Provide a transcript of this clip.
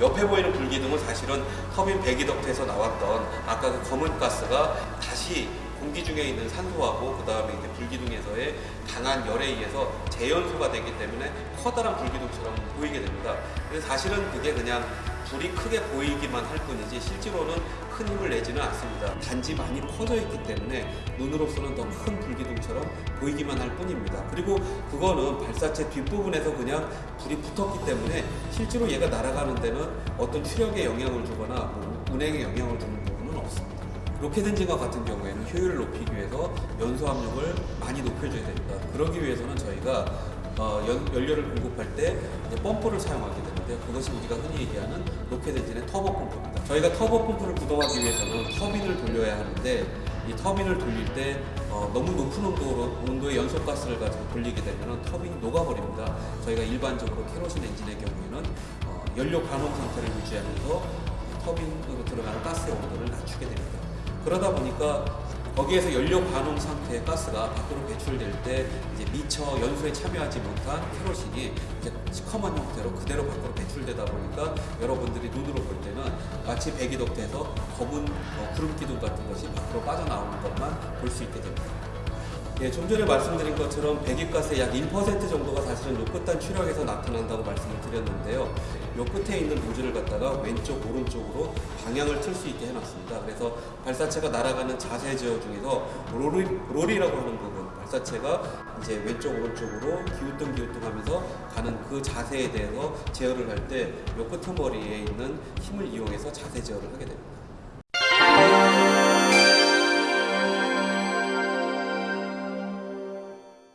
옆에 보이는 불기둥은 사실은 터빈 배기덕트에서 나왔던 아까 그 검은 가스가 다시 공기 중에 있는 산소하고 그 다음에 이제 불기둥에서의 강한 열에 의해서 재연소가 되기 때문에 커다란 불기둥처럼 보이게 됩니다. 사실은 그게 그냥 불이 크게 보이기만 할 뿐이지 실제로는 큰 힘을 내지는 않습니다. 단지 많이 퍼져 있기 때문에 눈으로서는 더 큰 불기둥처럼 보이기만 할 뿐입니다. 그리고 그거는 발사체 뒷부분에서 그냥 불이 붙었기 때문에 실제로 얘가 날아가는 데는 어떤 추력에 영향을 주거나 뭐 운행에 영향을 주는 부분은 없습니다. 로켓 엔진과 같은 경우에는 효율을 높이기 위해서 연소 압력을 많이 높여줘야 됩니다. 그러기 위해서는 저희가 어, 연, 연료를 공급할 때 펌프를 사용하게 되는데 그것이 우리가 흔히 얘기하는 로켓 엔진의 터보 펌프입니다. 저희가 터보 펌프를 구동하기 위해서는 터빈을 돌려야 하는데 이 터빈을 돌릴 때 어, 너무 높은 온도로 온도의 연소가스를 가지고 돌리게 되면 터빈이 녹아버립니다. 저희가 일반적으로 캐로신 엔진의 경우에는 어, 연료 가동 상태를 유지하면서 터빈으로 들어가는 가스의 온도를 낮추게 됩니다. 그러다 보니까 거기에서 연료 반응 상태의 가스가 밖으로 배출될 때 이제 미처 연소에 참여하지 못한 캐로신이 이제 시커먼 형태로 그대로 밖으로 배출되다 보니까 여러분들이 눈으로 볼 때는 마치 배기덕트에서 검은 어, 구름 기둥 같은 것이 밖으로 빠져나오는 것만 볼 수 있게 됩니다. 예, 좀 전에 말씀드린 것처럼 배기가스의 약 1% 정도가 사실은 요 끝단 추력에서 나타난다고 말씀을 드렸는데요. 요 끝에 있는 노즐을 갖다가 왼쪽, 오른쪽으로 방향을 틀 수 있게 해놨습니다. 그래서 발사체가 날아가는 자세 제어 중에서 롤이, 롤이라고 하는 부분, 발사체가 이제 왼쪽, 오른쪽으로 기우뚱 기우뚱 하면서 가는 그 자세에 대해서 제어를 할 때 요 끄트머리에 있는 힘을 이용해서 자세 제어를 하게 됩니다.